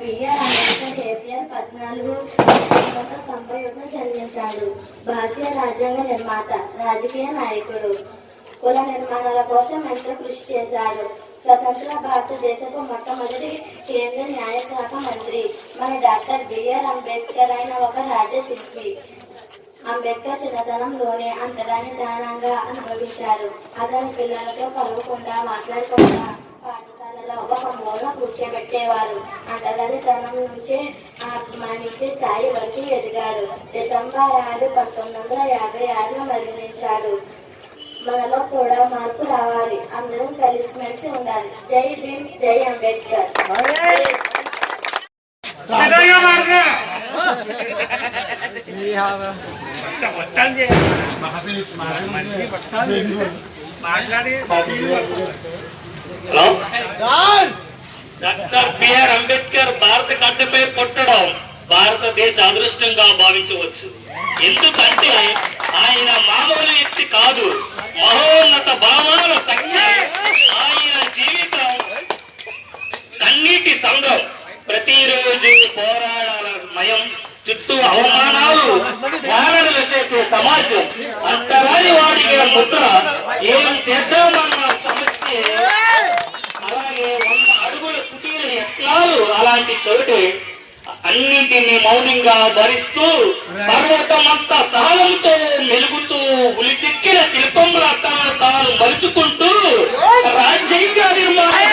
BR Ambedkar April పద్నాలుగు తొంభై జన్మించాడు. భారతీయ రాజ్యాంగ నిర్మాత రాజకీయ నాయకుడు. కుల నిర్మాణాల కోసం ఎంతో కృషి చేశాడు. స్వతంత్ర భారతదేశపు మొట్టమొదటి కేంద్ర న్యాయశాఖ మంత్రి. మన డాక్టర్ బిఆర్ అంబేద్కర్ అయిన ఒక రాజ్యశిల్పి. అంబేద్కర్ చిన్నతనంలోనే అంతరాన్ని దానంగా అనుభవించారు. అతని పిల్లలతో కలవకుండా మాట్లాడకుండా ఒక మూల కూర్చోబెట్టేవారు అంటరానితనం నుంచే అభిమానించే స్థాయి వరకు ఎదిగారు డిసెంబర్ ఆరు పంతొమ్మిది వందల యాభై ఆరులో మరణించాడు. మనలో కూడా మార్పు రావాలి. అందరం కలిసిమెలిసి ఉండాలి. జై భీమ్ జై అంబేద్కర్. మాట్లాడు. హలో? డాక్టర్ బిఆర్ అంబేద్కర్ భారత గడ్డపై పుట్టడం భారతదేశ అదృష్టంగా భావించవచ్చు. ఎందుకంటే ఆయన మామూలు వ్యక్తి కాదు. మహోన్నత భావాల సంఖ్య ఆయన జీవితం కన్నీటి సంఘం ప్రతిరోజు పోరాడాల మయం చుట్టూ అవమానాలు ధ్యానలు చేసే సమాజం. అంతరాని వాడికి ముద్ర. ఏం చేద్దామన్న సమస్య అలాంటి చోటే అన్నింటినీ మౌనంగా భరిస్తూ పర్వతమంతా సహనంతో మెలుగుతూ ఉలిచెక్కిన శిల్పంలా తనను తాను మలుచుకుంటూ రాజ్యాంగ నిర్మాణం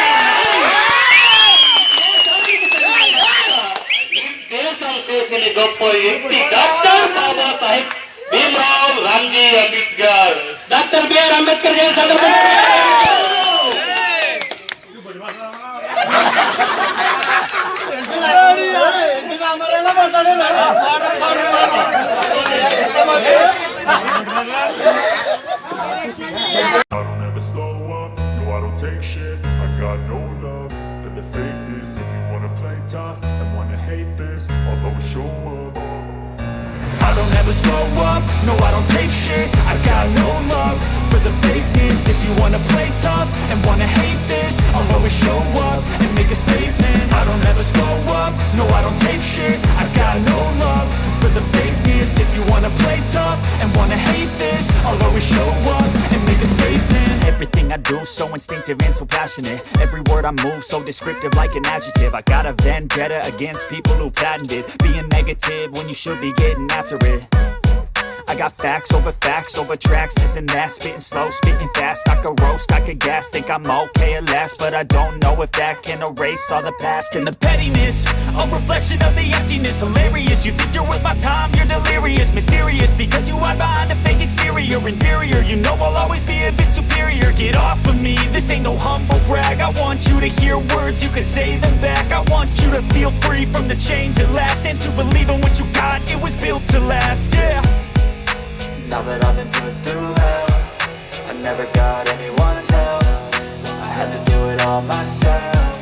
దేశం చేసిన గొప్ప వ్యక్తి doctor Baba Saheb Bhimrao Ramji Ambedkar. Doctor B R Ambedkar Jayanti సందర్భంగా. And wanna hate this I'll always show up and make a statement. I don't ever slow up, no I don't take shit I got no love for the fakeness. If you wanna play tough and wanna hate this I'll always show up and make a statement. Everything I do so instinctive and so passionate. Every word I move so descriptive like an adjective. I got a vendetta against people who patented Being negative when you should be getting after it I got facts over facts over tracks, this and that. Spitting slow, spitting fast, I could roast, I could gas Think I'm okay at last, but I don't know if that can erase all the past. And the pettiness, a reflection of the emptiness. Hilarious, you think you're worth my time, you're delirious. Mysterious, because you hide behind a fake exterior. Inferior, you know I'll always be a bit superior. Get off of me, this ain't no humble brag. I want you to hear words, you can say them back. I want you to feel free from the chains at last. And to believe in what you got, it was built to last, yeah now that I've been put through hell I never got anyone's help. I had to do it all myself.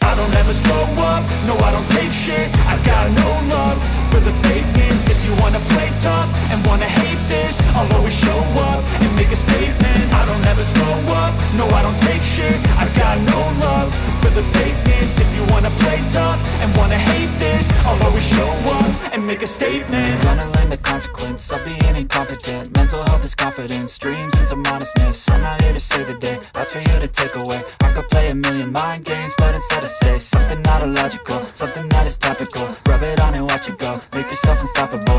I don't ever slow up, no I don't take shit. I got no love for the fakeness. If you wanna play tough and wanna hate this I'll always show up and make a statement. I don't ever slow up, no I don't take shit. I got no love for the fakeness. If you wanna play tough and wanna hate this I'll always show up and make a statement. Gonna learn the consequence of being incompetent. Mental health is confidence, dreams and some honestness I'm not here to save the day, that's for you to take away. I could play a million mind games, but instead I say Something not illogical, something that is topical. Rub it on and watch it go, make yourself unstoppable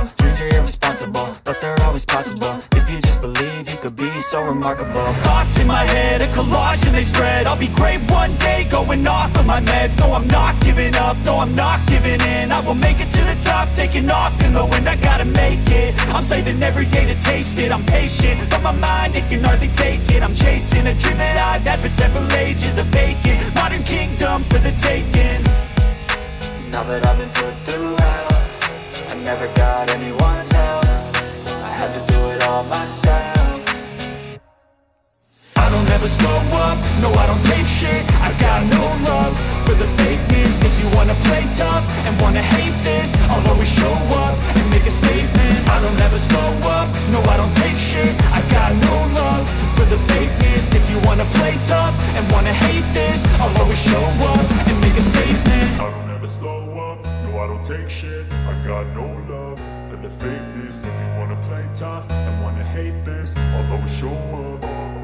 remarkable Thoughts in my head, a collage and they spread. I'll be great one day, going off of my meds. No, I'm not giving up, no, I'm not giving in. I will make it to the top, taking off in the wind. I gotta make it, I'm saving every day to taste it. I'm patient, but my mind, it can hardly take it. I'm chasing a dream that I've had for several ages A vacant, modern kingdom for the taking. Now that I've been put through hell I never got anyone's I don't ever slow up, no I don't take shit. I got no love for the fakeness. If you wanna play tough and wanna hate this I'll always show up and make a statement. I don't ever slow up, no I don't take shit. I got no love for the fakeness. If you wanna play tough and wanna hate this I'll always show up and make a statement. I don't ever slow up. No, I don't take shit. I got no love for the fakeness. If you wanna play tough and wanna hate this, I'll always show up.